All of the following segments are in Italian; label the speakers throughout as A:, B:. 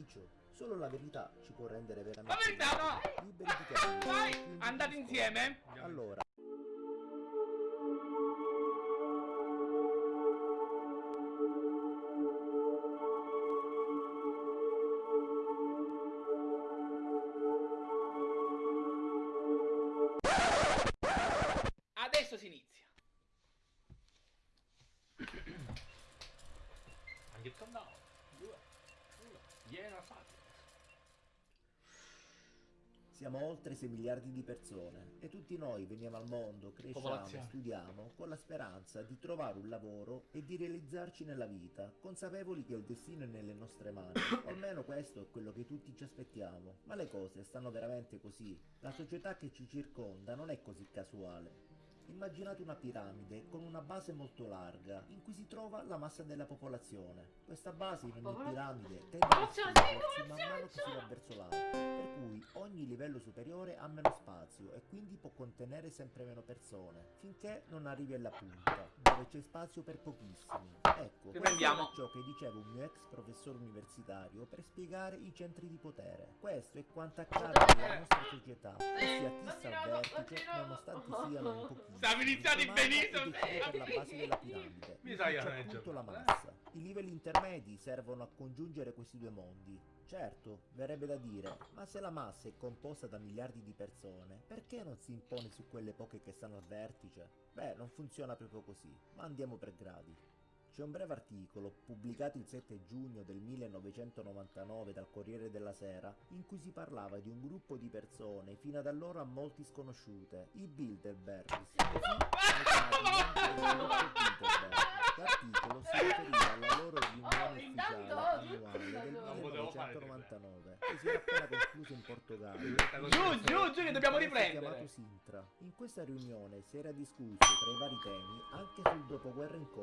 A: beneficio? Solo la verità ci può rendere
B: La
A: veramente
B: verità no!
A: liberi di capire.
B: Vai! Andate insieme?
A: Allora,
B: Adesso si inizia.
C: Anche countdown. Due, uno. Iena fatto.
A: siamo oltre 6 miliardi di persone e tutti noi veniamo al mondo, cresciamo, studiamo con la speranza di trovare un lavoro e di realizzarci nella vita, consapevoli che il destino è nelle nostre mani. O almeno questo è quello che tutti ci aspettiamo. Ma le cose stanno veramente così. La società che ci circonda non è così casuale. Immaginate una piramide con una base molto larga in cui si trova la massa della popolazione. Questa base in ogni piramide tende a espandersi man mano che si va verso l'alto, per cui ogni livello superiore ha meno spazio e quindi può contenere sempre meno persone, finché non arrivi alla punta, dove c'è spazio per pochissimi. Ecco, questo
B: Riprendiamo.
A: è ciò che diceva un mio ex professore universitario per spiegare i centri di potere. Questo è quanto accade nella nostra società, ossia chi sta al vertice, nonostante siano in pochissimi. Comanda
B: benissimo.
A: per la base della piramide.
C: Mi sa che
A: C'è
C: non è
A: appunto la massa. I livelli intermedi servono a congiungere questi due mondi. Certo, verrebbe da dire, ma se la massa è composta da miliardi di persone, perché non si impone su quelle poche che stanno al vertice? Beh, non funziona proprio così, ma andiamo per gradi. C'è un breve articolo, pubblicato il 7 giugno del 1999 dal Corriere della Sera, in cui si parlava di un gruppo di persone fino ad allora a molti sconosciute, i Bilderbergs. L'articolo si riferiva alla loro riunione ufficiale
D: intanto-
A: annuale del
D: Non
C: potevo fare
A: 1999, che si era appena conclusa in Portogallo.
B: Giù, giù, giù, che dobbiamo riprendere.
A: chiamato Sintra. In questa riunione si era discusso tra i vari temi anche sul dopoguerra in Kosovo.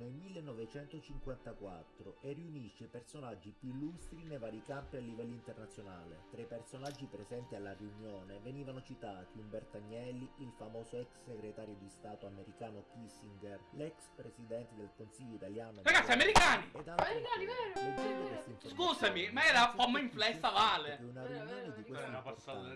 A: Nel 1954 e riunisce i personaggi più illustri nei vari campi a livello internazionale. Tra i personaggi presenti alla riunione venivano citati Umberto Agnelli, il famoso ex segretario di Stato americano Kissinger, l'ex presidente del Consiglio italiano
B: Ragazzi, americani!
D: Americani, vero,
B: Scusami, ma era pomma
A: è
B: inflessa,
A: capito
B: vale.
A: che una riunione di questa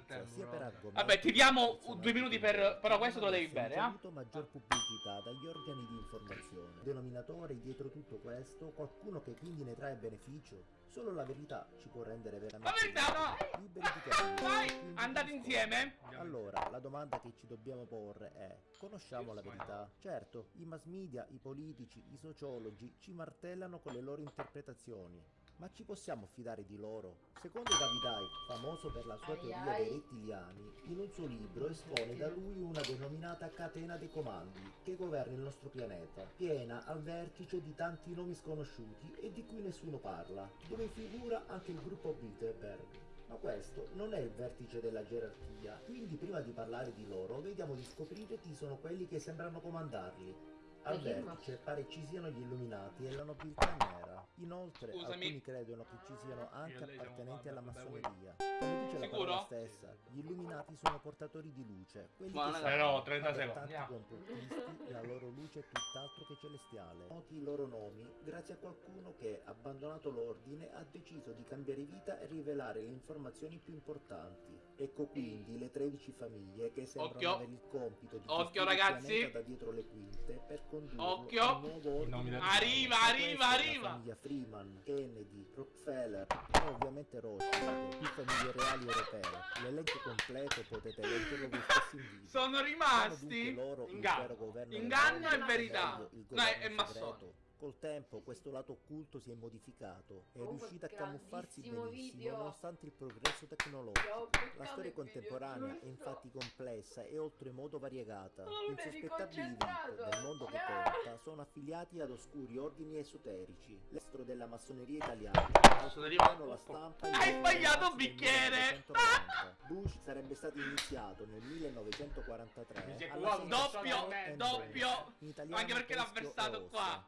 C: tempo,
A: sia per
C: però.
A: argomenti
B: Vabbè, ti diamo due minuti per- però questo te lo devi bere, eh?
A: maggior pubblicità dagli organi di informazione. Denominatore dietro tutto questo, qualcuno che quindi ne trae beneficio. Solo la verità ci può rendere veramente
B: La verità no!
A: liberi di.
B: Vai! Andate insieme?
A: Allora, la domanda che ci dobbiamo porre è: conosciamo la verità? Certo, i mass media, i politici, i sociologi ci martellano con le loro interpretazioni. Ma ci possiamo fidare di loro? Secondo David Icke, famoso per la sua teoria dei rettiliani, in un suo libro espone da lui una denominata catena dei comandi che governa il nostro pianeta, piena al vertice di tanti nomi sconosciuti e di cui nessuno parla, dove figura anche il gruppo Bilderberg. Ma questo non è il vertice della gerarchia, quindi prima di parlare di loro vediamo di scoprire chi sono quelli che sembrano comandarli. Al vertice pare ci siano gli illuminati e la nobiltà nera. Inoltre
B: Scusami.
A: alcuni credono che ci siano anche appartenenti alla massoneria. Come dice la
B: Sicuro?
A: parola stessa, gli illuminati sono portatori di luce, quelli
B: Ma
A: che
C: Però, 30
A: ma per
C: secondi,
A: complottisti la loro luce è tutt'altro che celestiale. Noti i loro nomi grazie a qualcuno che, abbandonato l'ordine, ha deciso di cambiare vita e rivelare le informazioni più importanti. Ecco quindi le 13 famiglie che sembrano
B: Occhio.
A: avere il compito di
B: Occhio, ragazzi.
A: da dietro le quinte per condurlo
B: Occhio.
A: un nuovo ordine.
B: Arriva, arriva, arriva.
A: Freeman, Kennedy, Rockefeller e ovviamente Rothschild, più famiglie reali europee. L'elenco completo potete leggerlo voi stessi in video.
B: Sono
A: Sono
B: rimasti
A: loro il
B: inganno. Inganno e verità. No,
A: governo
B: è massone.
A: Col tempo questo lato occulto si è modificato e è riuscito a camuffarsi benissimo
D: video.
A: nonostante il progresso tecnologico. La storia contemporanea è infatti complessa e oltremodo variegata.
D: Eri
A: Insospettabili del mondo che
D: Yeah.
A: conta sono affiliati ad oscuri ordini esoterici, l'estro della massoneria italiana.
C: Massoneria-
A: la stampa
B: Hai
A: gli
B: sbagliato un bicchiere!
A: 1990. Bush sarebbe stato iniziato nel 1943
C: Mi si è
A: alla
C: cuoco,
A: Center
B: Doppio, doppio.
A: College, in italiano
B: Anche perché l'ha versato qua.
A: Ossa,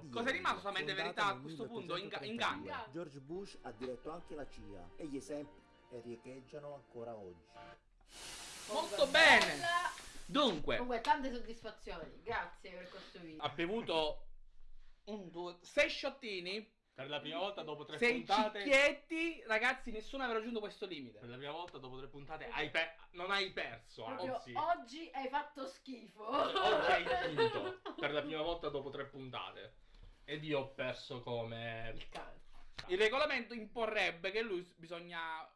A: di
B: Cosa è rimasto solamente verità a questo punto? Inga-
A: 1832.
B: inganno.
A: George Bush ha diretto anche la CIA e gli esempi riecheggiano ancora oggi.
B: Molto bene.
D: bella.
B: Dunque,
D: Comunque, tante soddisfazioni. Grazie per questo video.
B: ha bevuto un sei sciottini,
C: Per la prima volta dopo tre
B: sei
C: puntate.
B: cicchietti, ragazzi, nessuno aveva raggiunto questo limite.
C: Per la prima volta dopo tre puntate hai pe- non hai perso,
D: Proprio
C: anzi.
D: oggi hai fatto schifo.
C: Oggi hai vinto. Per la prima volta dopo tre puntate. Ed io ho perso come.
D: Il cane.
B: Il regolamento imporrebbe che lui bisogna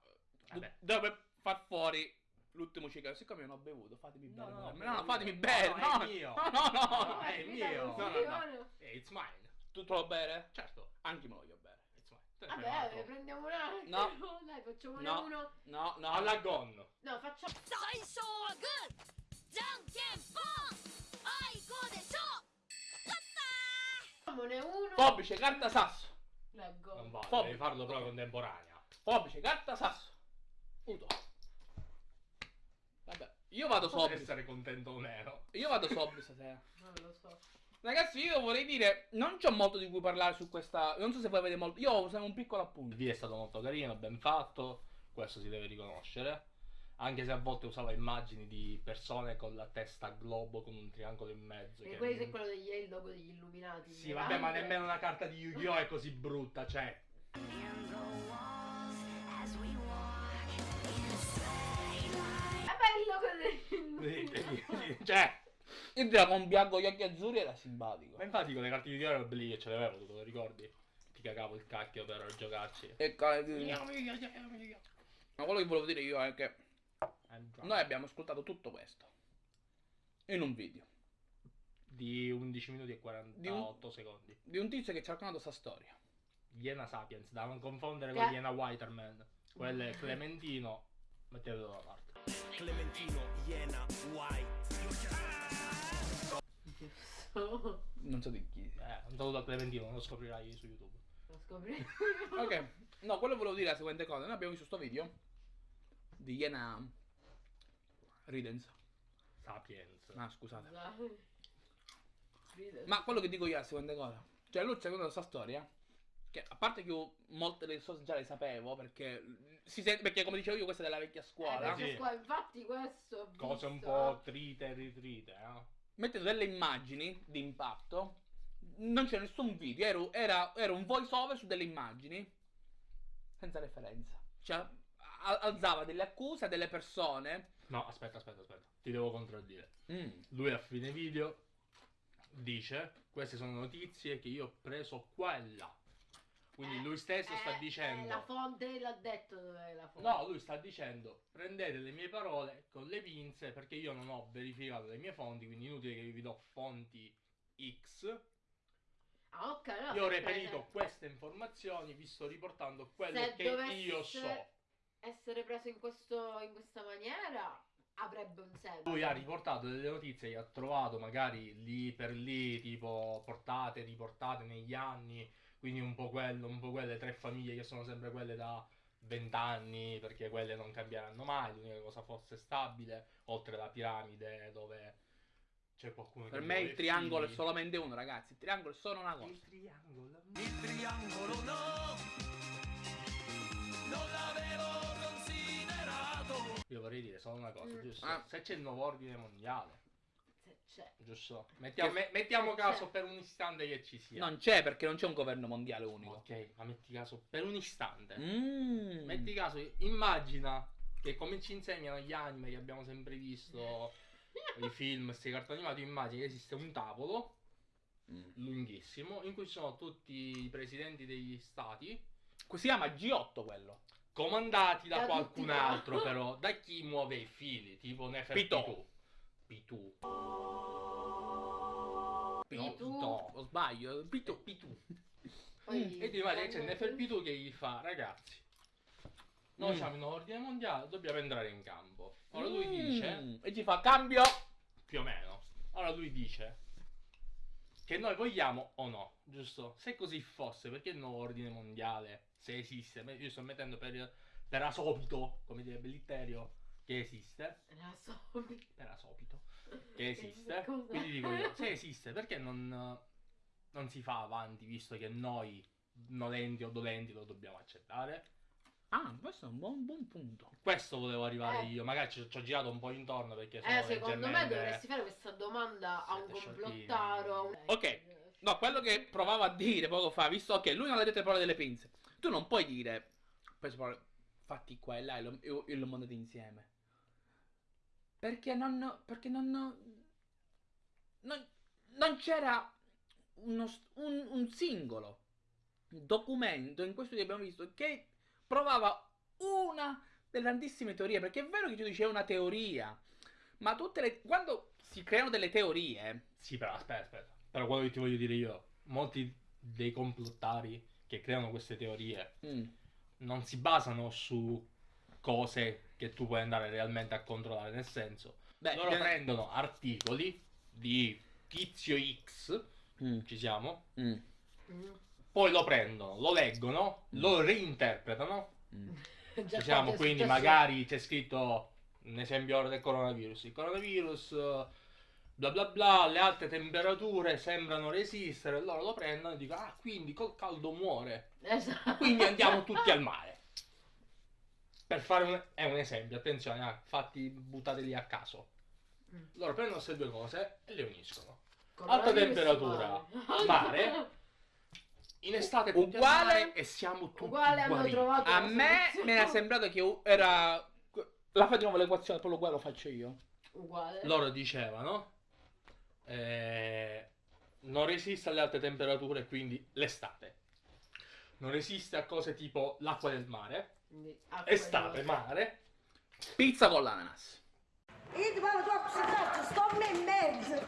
C: Vabbè.
B: deve far fuori l'ultimo cigarro. Siccome io non ho bevuto, fatemi
C: No,
B: bere.
C: no,
B: No, no,
C: mio.
B: fatemi
C: No,
B: bere.
C: no,
B: No,
C: è mio.
B: no, no, no.
C: No, è mio.
B: No, no, no.
C: Eh, it's mine.
B: Tutto va bene?
C: Certo,
B: anche me lo voglio
C: bene.
D: Vabbè,
C: ne
D: prendiamo un altro.
B: No.
D: Dai, facciamone
B: no.
D: uno.
B: No, no,
C: alla gonna.
D: No, facciamo.
E: Sai so good! Ai gode so!
D: Facciamone uno.
B: Forbice, carta, sasso.
D: La gonna.
C: Non vale,
B: Forbice.
C: devi farlo proprio contemporanea.
B: Forbice, carta, sasso. Uto. Vabbè, io vado
C: sopra.
B: Potrei
C: essere contento o meno.
B: Io vado sopra stasera.
D: Non lo so.
B: Ragazzi, io vorrei dire, non c'ho molto di cui parlare su questa. Non so se voi avete molto. Io ho un piccolo
C: Il
B: appunto.
C: video è stato molto carino, ben fatto. Questo si deve riconoscere. Anche se a volte usava immagini di persone con la testa a globo con un triangolo in mezzo.
D: E
C: che-
D: questo è quello degli il logo degli illuminati.
C: Sì, vabbè, ma nemmeno una carta di Yu-Gi-Oh! è così brutta, cioè.
D: Vabbè, il logo degli
C: cioè.
B: Il dragon bianco gli occhi azzurri era simpatico.
C: Ma infatti con le carte di Yu-Gi-Oh! ero belli che ce l'avevo, tu te lo ricordi? Ti cagavo il cacchio per giocarci.
B: E ca- Ma quello che volevo dire io è che noi abbiamo ascoltato tutto questo in un video
C: Di 11 minuti e 48 secondi.
B: di un tizio che ci ha raccontato questa storia.
C: Iena Sapiens, da non confondere
D: Che-
C: con Iena Whiterman. Quello è Clementino, mettetelo da parte.
F: Clementino, Iena, White.
D: Lo
B: Non so di chi.
C: Eh, un saluto a Clementino, lo scoprirai su YouTube.
D: scopri.
B: Ok, no, quello volevo dire la seguente cosa. Noi abbiamo visto sto video di Iena Ridens.
C: Sapiens.
B: Ah, scusate. Ma quello che dico io è la seguente cosa. Cioè, lui ci ha raccontato questa storia. Che a parte che io molte delle cose già le sapevo, perché si sente, perché come dicevo io, questa è della vecchia
D: Eh,
B: scuola.
D: perché
C: sì.
D: qua- infatti questo
C: Cose un po' trite e ritrite, eh.
B: Mettendo delle immagini di impatto. Non c'è nessun video, era, era, era un voice over su delle immagini senza referenza. Cioè, alzava delle accuse a delle persone.
C: No, aspetta, aspetta, aspetta. Ti devo contraddire.
B: Mm.
C: Lui a fine video dice queste sono notizie che io ho preso qua e là. Quindi
D: Eh,
C: lui stesso sta
D: eh,
C: dicendo
D: eh, la fonte l'ha detto la fonte.
C: No, lui sta dicendo prendete le mie parole con le pinze perché io non ho verificato le mie fonti, quindi inutile che vi do fonti X.
D: Ah, ok. allora
C: Io ho reperito
D: prende-
C: queste informazioni, vi sto riportando quello
D: Se
C: che io so.
D: Essere preso in, questo, in questa maniera avrebbe un senso.
C: Lui ha riportato delle notizie che ha trovato magari lì per lì, tipo portate, riportate negli anni, quindi un po' quello, un po' quelle tre famiglie che sono sempre quelle da 20 anni, perché quelle non cambieranno mai, l'unica cosa fosse stabile, oltre la piramide dove c'è qualcuno
B: Per
C: che
B: me il triangolo è
C: figli.
B: solamente uno, ragazzi. Il triangolo è solo una
C: Il
B: cosa.
C: triangolo.
F: Il triangolo no, non l'avevo considerato.
C: Io vorrei dire solo una cosa,
D: Mm.
C: giusto?
B: Ah.
C: Se c'è il nuovo ordine mondiale,
D: Se c'è.
C: giusto? Mettiamo, me- mettiamo caso per un istante che ci sia.
B: Non c'è perché non c'è un governo mondiale unico.
C: Ok, ma metti caso per un istante.
B: Mm.
C: Metti caso, immagina che come ci insegnano gli anime che abbiamo sempre visto, i film, questi cartoni animati, immagina che esiste un tavolo
B: Mm.
C: lunghissimo in cui ci sono tutti i presidenti degli stati
B: Si chiama G8 quello.
C: comandati da
D: Da
C: qualcun altro però, da chi muove i fili, tipo Nefertiti. Pitu.
D: Pitu.
C: No,
B: O sbaglio? Pitu.
C: Pitu.
D: Poi
C: E ti immagini che c'è Neferpitu che gli fa, ragazzi, noi
B: Mm.
C: siamo in ordine mondiale, dobbiamo entrare in campo. Ora lui dice,
B: Mm. E ci fa cambio.
C: più o meno, ora lui dice che noi vogliamo o no, giusto? Se così fosse, perché il nuovo ordine mondiale, se esiste, io sto mettendo per, per asopito, come direbbe Litterio, che esiste,
D: La so.
C: per asopito, che esiste,
D: Cosa?
C: quindi dico io, se esiste, perché non, non si fa avanti, visto che noi, nolenti o dolenti, lo dobbiamo accettare?
B: Ah, questo è un buon, buon punto.
C: Questo volevo arrivare
D: Eh.
C: io, magari ci, ci ho girato un po' intorno perché sono
D: Eh, secondo me dovresti fare questa domanda a un complottaro. a un-
B: Ok. No, quello che provavo a dire poco fa, visto che lui non ha detto le parole delle pinze, tu non puoi dire, fatti qua e là e lo, e lo mandate insieme. Perché non, perché non, non, non c'era uno un, un singolo documento in questo che abbiamo visto che provava una delle tantissime teorie, perché è vero che tu dici è una teoria, ma tutte le, quando si creano delle teorie,
C: Sì, però aspetta, aspetta. Però quello che ti voglio dire io, molti dei complottari che creano queste teorie
B: mm,
C: non si basano su cose che tu puoi andare realmente a controllare, nel senso,
B: beh,
C: loro prendono articoli di tizio X,
B: mm,
C: ci siamo,
B: mm,
C: poi lo prendono, lo leggono,
B: Mm.
C: lo reinterpretano,
B: mm.
C: Ci siamo, quindi magari c'è scritto un esempio ora del coronavirus, il coronavirus bla bla bla, le alte temperature sembrano resistere, loro lo prendono e dicono ah quindi col caldo muore,
D: Esatto.
C: quindi andiamo tutti al mare. Per fare un, è un esempio, attenzione, ah, fatti buttateli a caso.
D: Mm.
C: Loro prendono queste due cose e le uniscono.
D: Coronavirus
C: alta temperatura,
D: mare.
C: mare, In estate
B: Uguale-
C: e siamo tutti
D: Uguale hanno
C: guariti.
D: trovato
B: A me
D: soluzione.
B: mi era sembrato che era. La nuovo l'equazione, poi uguale lo faccio io.
D: Uguale.
C: loro dicevano eh, non resiste alle alte temperature quindi l'estate non resiste a cose tipo l'acqua del mare
D: Quindi,
C: estate mare
B: Pizza con l'ananas.
G: Io ma tu accettato, sto in mezzo.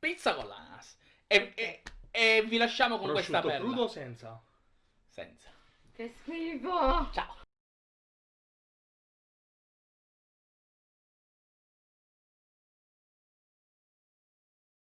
B: Pizza con l'ananas. E, e- e vi lasciamo con questa
C: prosciutto
B: perla.
C: crudo o senza
B: Senza.
D: Che schifo.
B: Ciao.